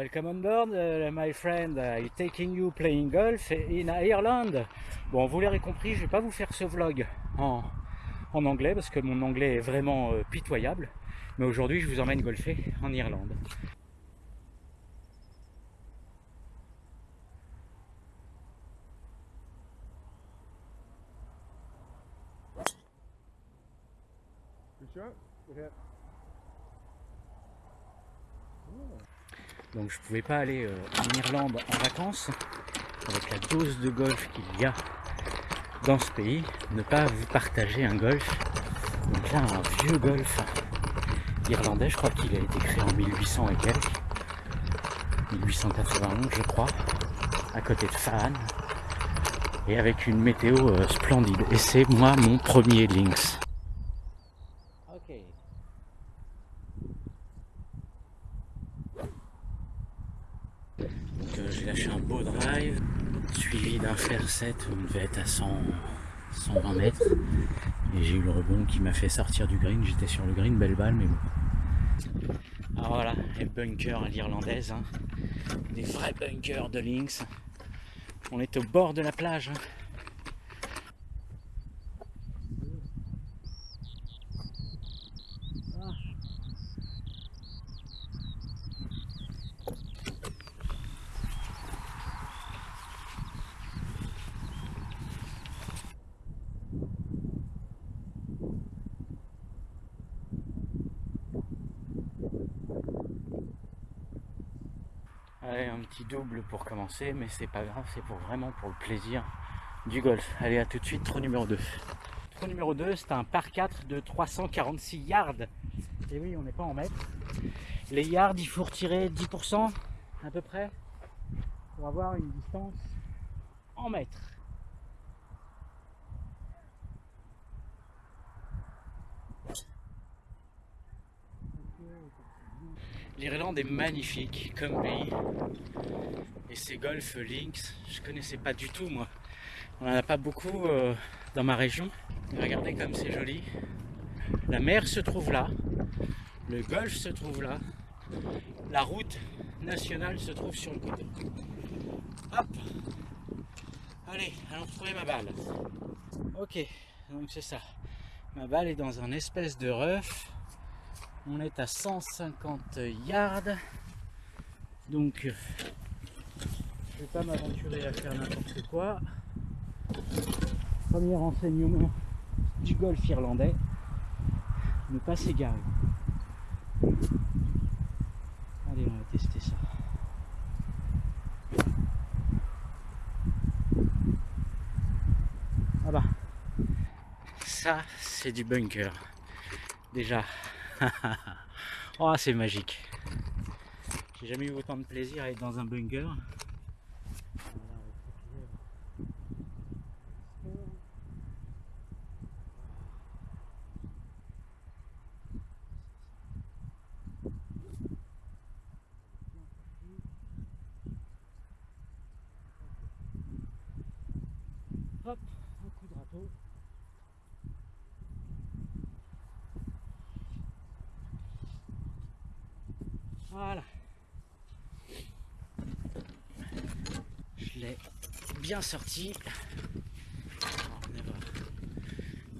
Welcome on board, uh, my friend. I'm taking you playing golf in Ireland. Bon, vous l'aurez compris, je vais pas vous faire ce vlog en, anglais parce que mon anglais est vraiment euh, pitoyable. Mais aujourd'hui, je vous emmène golfer en Irlande. Donc je pouvais pas aller euh, en Irlande en vacances avec la dose de golf qu'il y a dans ce pays, ne pas vous partager un golf. Donc là un vieux golf irlandais, je crois qu'il a été créé en 1800 et quelques. 1891 je crois, à côté de Fan et avec une météo euh, splendide. Et c'est moi mon premier Lynx. j'ai lâché un beau drive, suivi d'un fer 7, on devait être à 100, 120 mètres. Et j'ai eu le rebond qui m'a fait sortir du green, j'étais sur le green, belle balle, mais bon. Alors voilà, les bunkers à l'irlandaise, hein. des vrais bunkers de Lynx. On est au bord de la plage. Hein. Allez, un petit double pour commencer, mais c'est pas grave, c'est pour vraiment pour le plaisir du golf. Allez, à tout de suite, trou numéro 2. Trou numéro 2, c'est un par 4 de 346 yards. Et oui, on n'est pas en mètres. Les yards, il faut retirer 10% à peu près pour avoir une distance en mètres. L'Irlande est magnifique comme pays. Et ces golf links, je connaissais pas du tout moi. On n'en a pas beaucoup euh, dans ma région. regardez comme c'est joli. La mer se trouve là. Le golf se trouve là. La route nationale se trouve sur le côté. Hop Allez, allons trouver ma balle. Ok, donc c'est ça. Ma balle est dans un espèce de rough on est à 150 yards. Donc, je vais pas m'aventurer à faire n'importe quoi. Premier renseignement du golf irlandais, ne pas s'égarer. Allez, on va tester ça. Ah bah, ça c'est du bunker. Déjà, oh, c'est magique. J'ai jamais eu autant de plaisir à être dans un bunker. Hop, un de râteau. Voilà. Je l'ai bien sorti.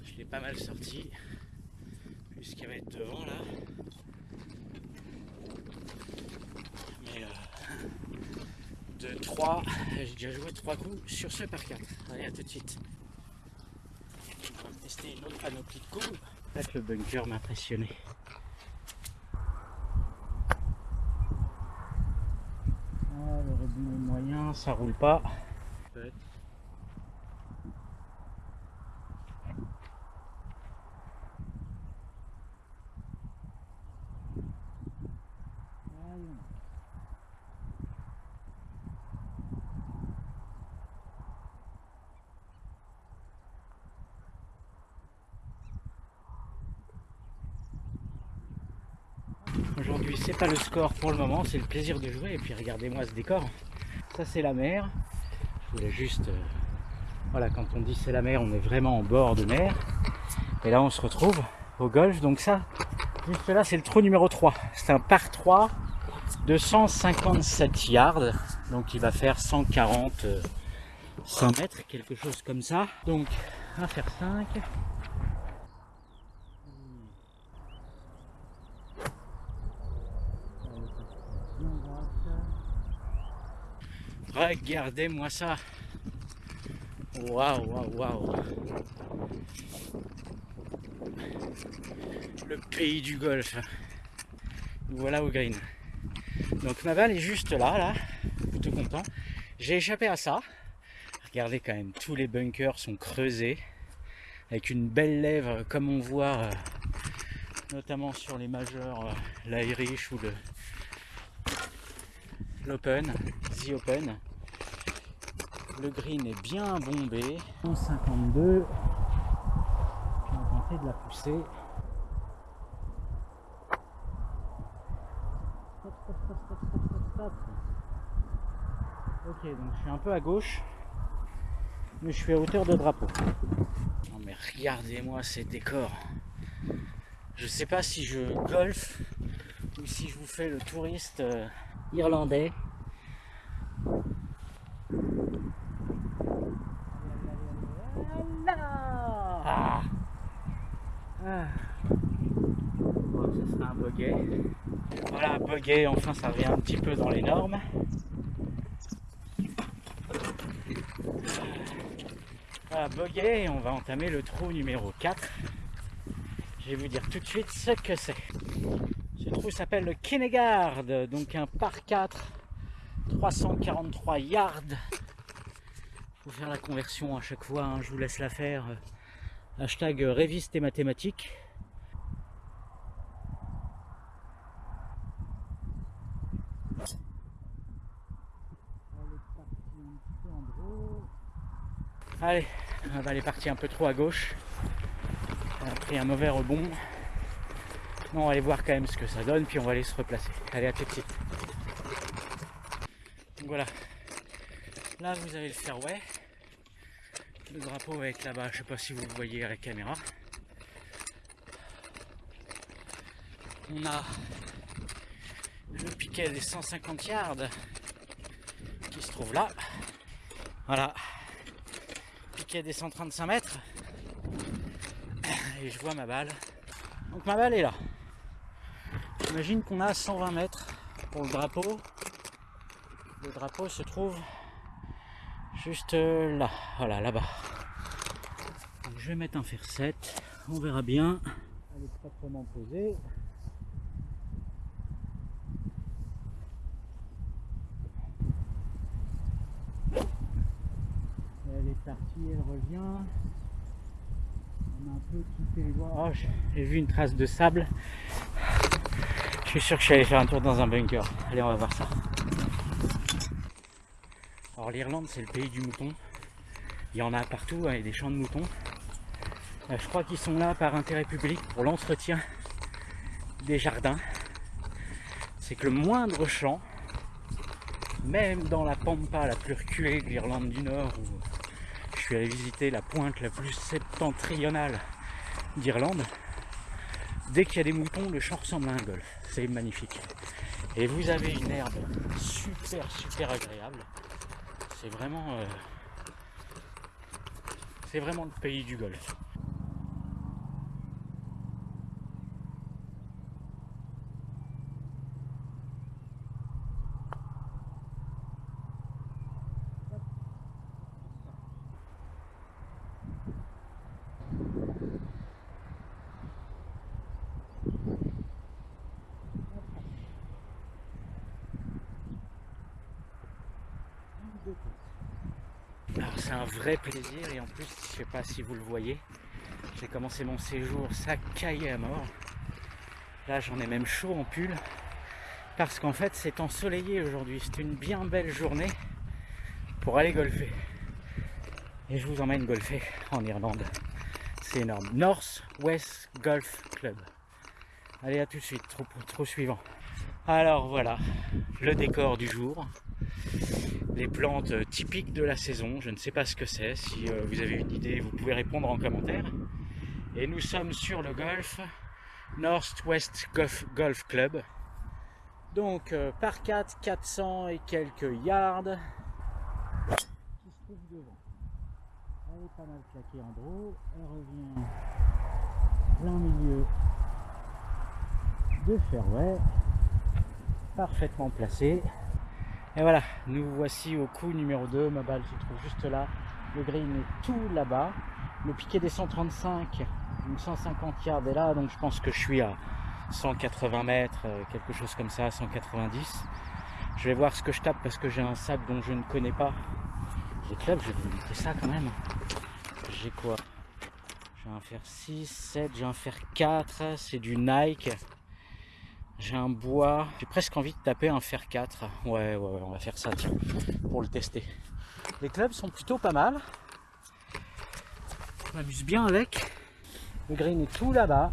Je l'ai pas mal sorti. Puisqu'il va être devant là. Mais euh, de 3, j'ai déjà joué 3 coups sur ce par 4. Allez, à tout de suite. On va tester une autre panoplie de coups. le bunker m'a impressionné. Ça roule pas. Le score pour le moment, c'est le plaisir de jouer et puis regardez-moi ce décor ça c'est la mer. Je voulais juste... Euh, voilà, quand on dit c'est la mer, on est vraiment en bord de mer. Et là on se retrouve au golf. Donc ça, juste là c'est le trou numéro 3. C'est un par 3 257 yards, donc il va faire 140 100 mètres, quelque chose comme ça. Donc, à faire 5. Regardez-moi ça. Waouh, waouh, waouh. Le pays du golf. Voilà au green. Donc ma balle est juste là, là. Plutôt content. J'ai échappé à ça. Regardez quand même, tous les bunkers sont creusés. Avec une belle lèvre, comme on voit euh, notamment sur les majeurs, euh, l'Irish ou l'Open, Open. Le green est bien bombé. 152. Je vais tenter de la pousser. Ok, donc je suis un peu à gauche, mais je suis à hauteur de drapeau. Non mais regardez-moi ces décors. Je sais pas si je golf ou si je vous fais le touriste euh, irlandais. Ah. Ah. Bon, ce sera un buggy. Enfin ça revient un petit peu dans les normes. Voilà, on va entamer le trou numéro 4. Je vais vous dire tout de suite ce que c'est. Ce trou s'appelle le Kinnegard, donc un par 4, 343 yards. Faut faire la conversion à chaque fois, hein, je vous laisse la faire. Hashtag réviste et mathématiques. Allez, elle est partie un peu trop à gauche. Elle a pris un mauvais rebond. Non, on va aller voir quand même ce que ça donne, puis on va aller se replacer. Allez, à tout de. Donc voilà. Là, vous avez le fairway. Le drapeau avec là-bas, je sais pas si vous le voyez à la caméra. On a le piquet des 150 yards qui se trouve là. Voilà. Piquet des 135 mètres. Et je vois ma balle. Donc ma balle est là. J'imagine qu'on a 120 mètres pour le drapeau. Le drapeau se trouve juste là, voilà, là-bas. Je vais mettre un fer 7, on verra bien. Elle est partie, elle revient. On a un peu quitté les doigts. Oh, j'ai vu une trace de sable. Je suis sûr que je suis allé faire un tour dans un bunker. Allez, on va voir ça. Alors l'Irlande, c'est le pays du mouton. Il y en a partout, il y a des champs de moutons. Euh, je crois qu'ils sont là par intérêt public pour l'entretien des jardins. C'est que le moindre champ, même dans la pampa la plus reculée de l'Irlande du Nord, où je suis allé visiter la pointe la plus septentrionale d'Irlande, dès qu'il y a des moutons, le champ ressemble à un golf. C'est magnifique. Et vous avez une herbe super super agréable. C'est vraiment, euh, c'est vraiment le pays du golf. Alors c'est un vrai plaisir et en plus je sais pas si vous le voyez j'ai commencé mon séjour ça caillait à mort. Là j'en ai même chaud en pull parce qu'en fait c'est ensoleillé aujourd'hui. C'est une bien belle journée pour aller golfer. Et je vous emmène golfer en Irlande. C'est énorme. North West Golf Club. Allez à tout de suite. Trop, trop suivant. Alors voilà. Le décor du jour les plantes typiques de la saison. Je ne sais pas ce que c'est. Si euh, vous avez une idée, vous pouvez répondre en commentaire. Et nous sommes sur le golf Northwest Golf, Golf Club. Donc euh, par 4, 400 et quelques yards. Qui se trouve devant. Elle est pas mal claquée en draw. Elle revient plein milieu de fairway. Parfaitement placée. Et voilà, nous voici au coup numéro 2. Ma balle se trouve juste là. Le green est tout là-bas. Le piqué des 135, une 150 yards est là. Donc je pense que je suis à 180 mètres, euh, quelque chose comme ça, 190. Je vais voir ce que je tape parce que j'ai un sac dont je ne connais pas. Les clubs, je vais vous montrer ça quand même. J'ai quoi? J'ai un fer 6, 7, j'ai un fer 4, c'est du Nike. J'ai un bois. J'ai presque envie de taper un fer 4. Ouais, ouais, ouais, on va faire ça tiens, pour le tester. Les clubs sont plutôt pas mal. Je m'amuse bien avec. Le green est tout là-bas.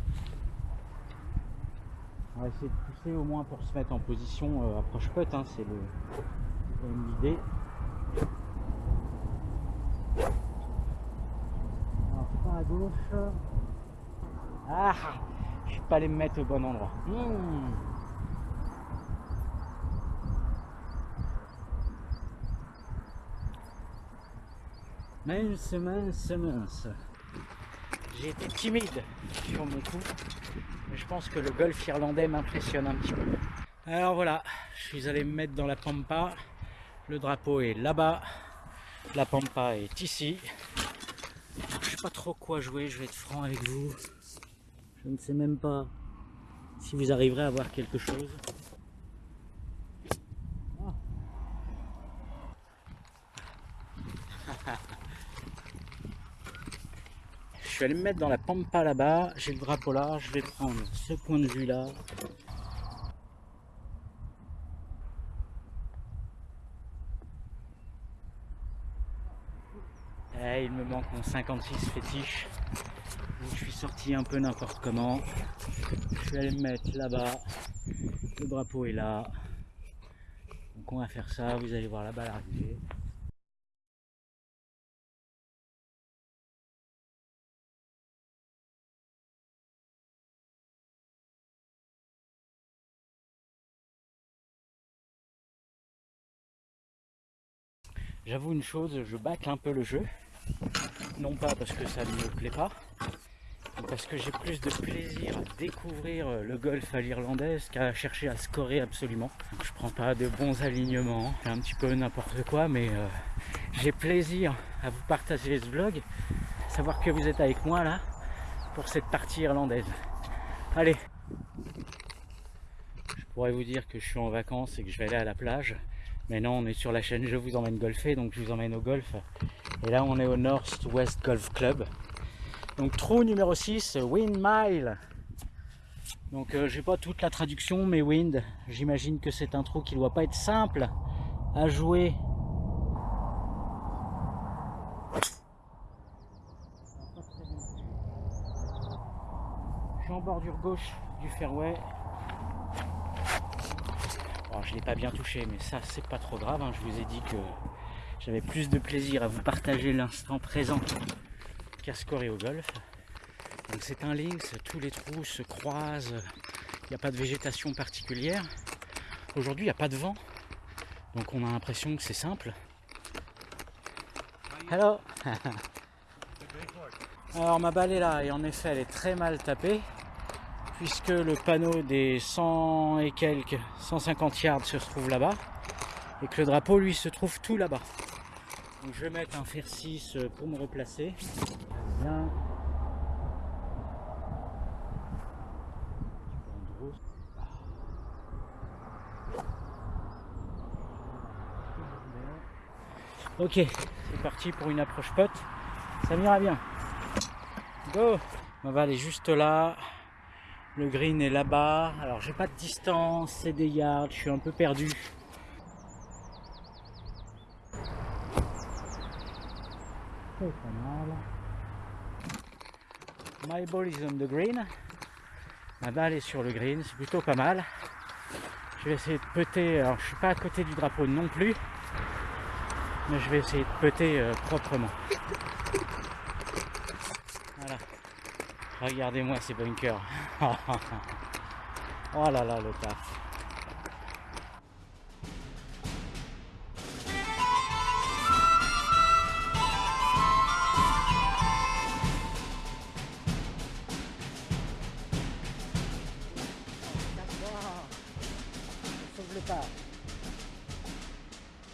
On va essayer de pousser au moins pour se mettre en position euh, approche putt, hein, c'est l'idée. Alors pas à gauche. Ah pas me mettre au bon endroit. Mmh. Mince, mince, mince. J'ai été timide sur mon coup, mais je pense que le golf irlandais m'impressionne un petit peu. Alors voilà, je suis allé me mettre dans la pampa. Le drapeau est là-bas, la pampa est ici. Je sais pas trop quoi jouer, je vais être franc avec vous. Je ne sais même pas si vous arriverez à voir quelque chose. Je vais aller me mettre dans la pampa là-bas. J'ai le drapeau là. Je vais prendre ce point de vue là. Eh, il me manque mon 56 fétiche. Un peu n'importe comment. Je vais aller me mettre là-bas. Le drapeau est là. Donc on va faire ça. Vous allez voir la balle arriver. J'avoue une chose, je bâcle un peu le jeu. Non pas parce que ça ne me plaît pas, parce que j'ai plus de plaisir à découvrir le golf à l'irlandaise qu'à chercher à scorer absolument. Je prends pas de bons alignements, c'est un petit peu n'importe quoi, mais euh, j'ai plaisir à vous partager ce vlog, savoir que vous êtes avec moi là pour cette partie irlandaise. Allez, je pourrais vous dire que je suis en vacances et que je vais aller à la plage, mais non, on est sur la chaîne Je vous emmène golfer, donc je vous emmène au golf. Et là, on est au North West Golf Club. Donc trou numéro 6, Wind Mile. Donc euh, j'ai pas toute la traduction, mais Wind, j'imagine que c'est un trou qui ne doit pas être simple à jouer. Je suis en bordure gauche du fairway je l'ai pas bien touché, mais ça c'est pas trop grave. Hein. Je vous ai dit que j'avais plus de plaisir à vous partager l'instant présent qu'à scorer au golf. Donc c'est un links, tous les trous se croisent, il n'y a pas de végétation particulière. Aujourd'hui il n'y a pas de vent, donc on a l'impression que c'est simple. Hello Alors ma balle est là et en effet elle est très mal tapée puisque le panneau des 100 et quelques 150 yards se trouve là-bas et que le drapeau lui se trouve tout là-bas. Donc je vais mettre un fer 6 pour me replacer. Ok, c'est parti pour une approche pote. Ça m'ira bien. Go On va aller juste là. Le green est là-bas. Alors j'ai pas de distance, c'est des yards, je suis un peu perdu. Mal. My ball is on the green. Ma balle est sur le green, c'est plutôt pas mal. Je vais essayer de peter, alors je suis pas à côté du drapeau non plus, mais je vais essayer de peter euh, proprement. Regardez-moi ces bunkers. oh là là, le taf.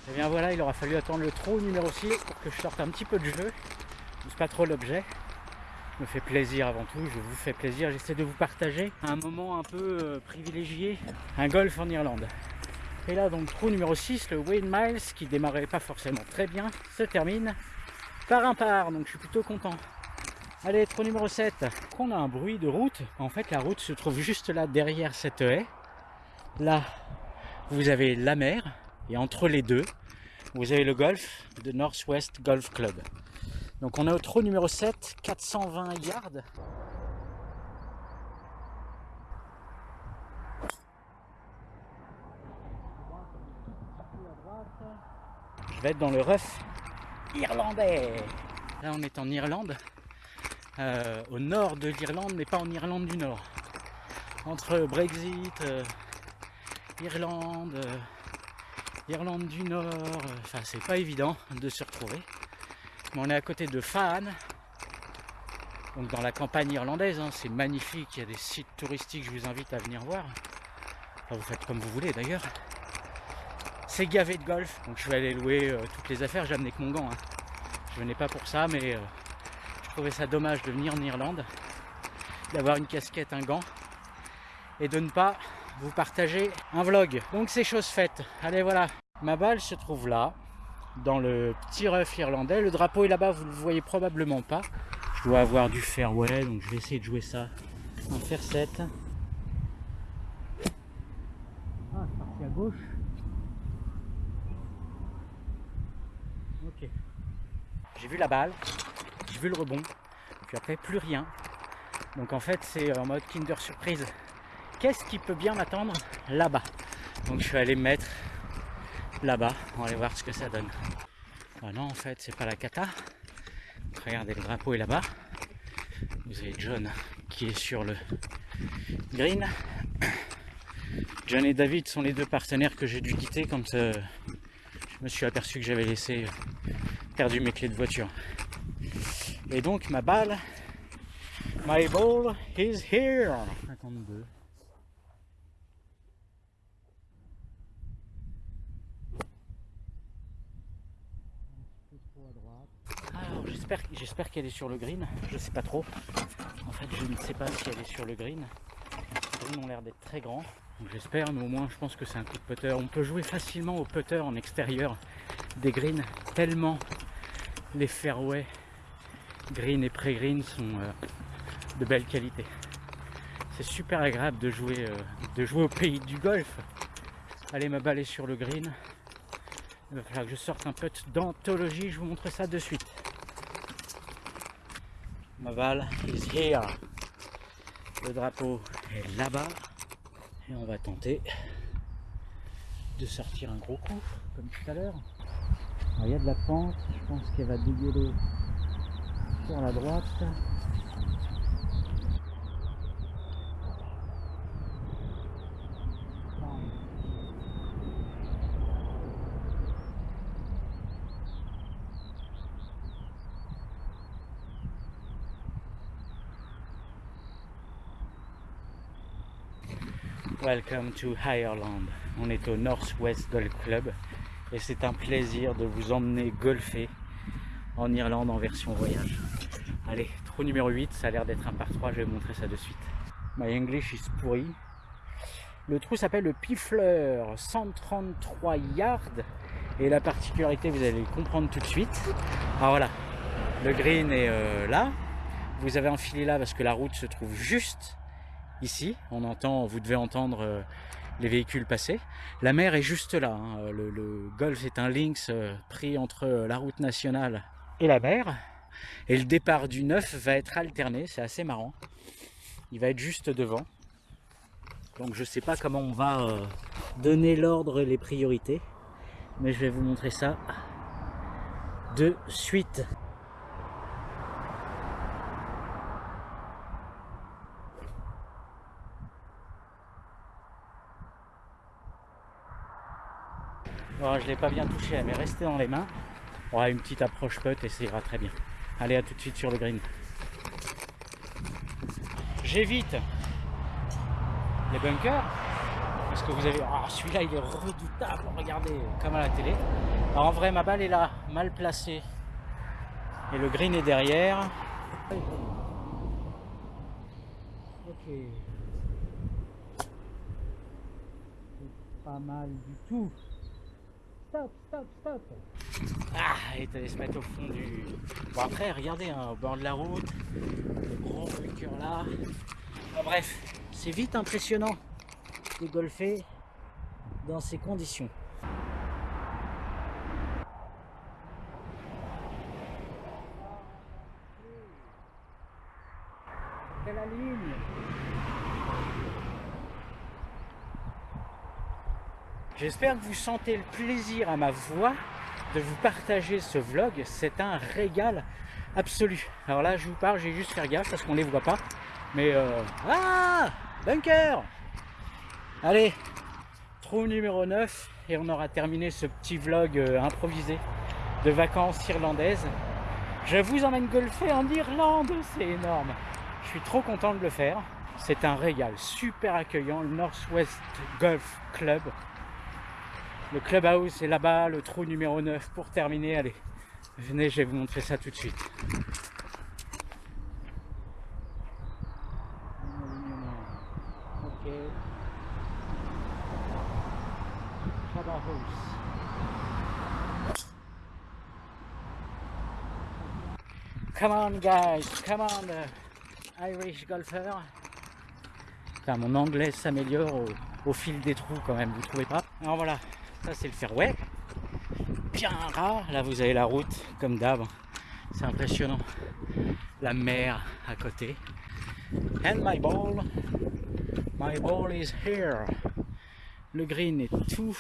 Voilà, il aura fallu attendre le trou numéro 6 pour que je sorte un petit peu de jeu. C'est pas trop l'objet. Me fait plaisir avant tout, je vous fais plaisir. J'essaie de vous partager un moment un peu euh, privilégié, un golf en Irlande. Et là donc trou numéro 6, le Wayne Miles, qui démarrait pas forcément très bien, se termine par un par, donc je suis plutôt content. Allez, trou numéro 7. On a un bruit de route. En fait, la route se trouve juste là derrière cette haie. Là, vous avez la mer. Et entre les deux, vous avez le golf de Northwest Golf Club. Donc on est au trou numéro 7, 420 yards. Je vais être dans le rough irlandais. Là on est en Irlande, euh, au nord de l'Irlande, mais pas en Irlande du Nord. Entre Brexit, euh, Irlande, euh, Irlande du Nord, enfin c'est pas évident de se retrouver. Mais on est à côté de Fahan, donc dans la campagne irlandaise, hein. c'est magnifique, il y a des sites touristiques, je vous invite à venir voir. Vous faites comme vous voulez d'ailleurs. C'est gavé de golf, donc je vais aller louer toutes les affaires, j'ai amené que mon gant. Hein. Je venais pas pour ça, mais trouvais ça dommage de venir en Irlande, d'avoir une casquette, un gant, et de ne pas vous partager un vlog. Donc c'est chose faite. Allez voilà, ma balle se trouve là, dans le petit rough irlandais. Le drapeau est là-bas, vous ne le voyez probablement pas. Je dois avoir du fairway, donc je vais essayer de jouer ça en faire 7. Ah, c'est parti à gauche. Ok. J'ai vu la balle vu le rebond. Puis après, plus rien. Donc en fait, c'est en mode Kinder Surprise. Qu'est-ce qui peut bien m'attendre là-bas Donc je suis allé mettre là-bas. On va aller voir ce que ça donne. Ah non, en fait, c'est pas la cata. regardez, le drapeau est là-bas. Vous avez John qui est sur le green. John et David sont les deux partenaires que j'ai dû quitter quand euh, je me suis aperçu que j'avais laissé perdu mes clés de voiture. Et donc ma balle, my ball is here. 52. Alors j'espère qu'elle est sur le green, je sais pas trop. En fait je ne sais pas si elle est sur le green. Les greens ont l'air d'être très grands. J'espère, mais au moins je pense que c'est un coup de putter. On peut jouer facilement au putter en extérieur des greens, tellement les fairways green et pré-green sont euh, de belle qualité. C'est super agréable de jouer, euh, de jouer au pays du golf. Allez, ma balle est sur le green. Il va falloir que je sorte un peu d'anthologie, je vous montre ça de suite. Le drapeau est là-bas. Et on va tenter de sortir un gros coup, comme tout à l'heure. Il y a de la pente, je pense qu'elle va dégueuler sur la droite. Welcome to Ireland. On est au Northwest Golf Club et c'est un plaisir de vous emmener golfer en Irlande en version voyage. Allez, trou numéro 8, ça a l'air d'être un par 3, je vais vous montrer ça de suite. My English is pourri. Le trou s'appelle le Pifleur, 133 yards. Et la particularité, vous allez le comprendre tout de suite. Alors voilà, le green est euh, là. Vous avez enfilé là parce que la route se trouve juste ici. On entend, vous devez entendre euh, les véhicules passer. La mer est juste là. Hein. Le, le, golf est un links euh, pris entre la route nationale et la mer. Et le départ du 9 va être alterné, c'est assez marrant. Il va être juste devant. Donc je sais pas comment on va euh, donner l'ordre les priorités. Mais je vais vous montrer ça de suite. Je ne l'ai pas bien touché, est restée dans les mains. Aura une petite approche putt et ça ira très bien. Allez, à tout de suite sur le green. J'évite les bunkers parce que vous avez... Ah, celui-là, il est redoutable, regardez, comme à la télé. En vrai, ma balle est là, mal placée. Et le green est derrière. Ok. Pas mal du tout. Stop, stop, stop. Ah, est allé se mettre au fond du... Bon après, regardez, hein, au bord de la route, le gros bunker là. bref, c'est vite impressionnant de golfer dans ces conditions. la ligne J'espère que vous sentez le plaisir à ma voix de vous partager ce vlog. C'est un régal absolu. Alors là, je vous parle, j'ai juste faire gaffe parce qu'on les voit pas. Mais euh... Ah Bunker Allez, trou numéro 9 et on aura terminé ce petit vlog euh, improvisé de vacances irlandaises. Je vous emmène golfer en Irlande, c'est énorme. Je suis trop content de le faire. C'est un régal, super accueillant, le Northwest Golf Club. Le clubhouse est là-bas, le trou numéro 9 pour terminer. Allez, venez, je vais vous montrer ça tout de suite. Come on guys, come on uh, Irish golfer. mon anglais s'améliore au, fil des trous quand même, vous trouvez pas? Alors voilà, ça c'est le fairway. Bien ras, là vous avez la route comme d'hab. C'est impressionnant. La mer à côté. And my ball, my ball is here. Le green est tout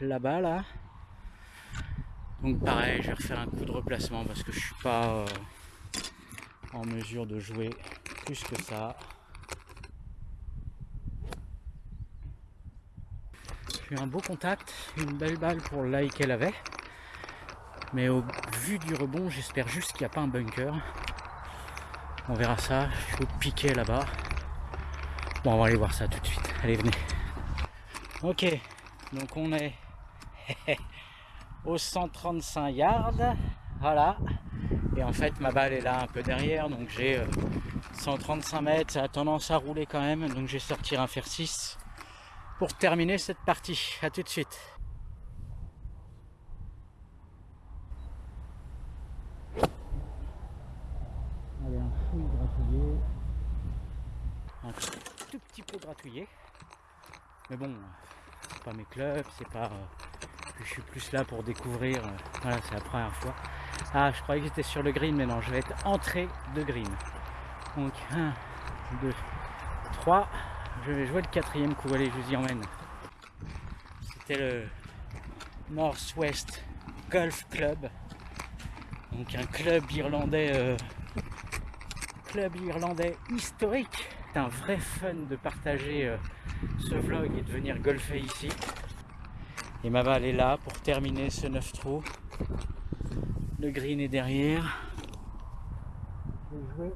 là-bas là. Donc pareil, je vais refaire un coup de replacement parce que je suis pas euh, en mesure de jouer plus que ça. Un beau contact, une belle balle pour le qu'elle avait. Mais au vu du rebond, j'espère juste qu'il n'y a pas un bunker. On verra ça. Je vais piquer là-bas. Bon, on va aller voir ça tout de suite. Allez, venez. Ok, donc on est au 135 yards. Voilà. Et en fait, ma balle est là un peu derrière, donc j'ai 135 euh, mètres, ça a tendance à rouler quand même, donc je vais sortir un fer 6 pour terminer cette partie. A tout de suite. Allez, un fouille gratouillé. Un tout petit peu gratouillé. Mais bon, c'est pas mes clubs, c'est pas... Euh, je suis plus là pour découvrir. Euh, voilà, c'est la première fois. Ah, je croyais que j'étais sur le green, mais non, je vais être entrée de green. Donc, 1, 2, 3. Je vais jouer le quatrième coup. Allez, je vous y emmène. C'était le Northwest Golf Club. Donc, un club irlandais, euh, club irlandais historique. C'est un vrai fun de partager euh, ce vlog et de venir golfer ici. Et ma balle est là pour terminer ce 9 trous. Le green est derrière. Je vais jouer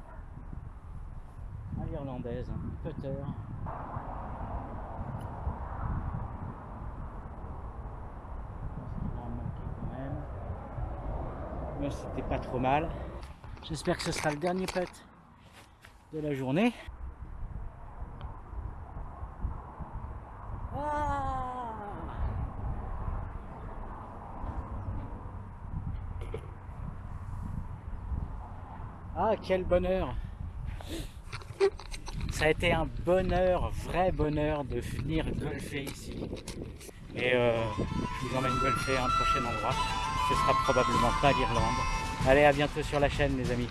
à l'irlandaise, putter. Mais c'était pas trop mal. J'espère que ce sera le dernier putt de la journée. Ah, quel bonheur Ça a été un bonheur, vrai bonheur de venir golfer ici. Et euh, je vous emmène golfer à un prochain endroit. Ce sera probablement pas l'Irlande. Allez, à bientôt sur la chaîne, les amis.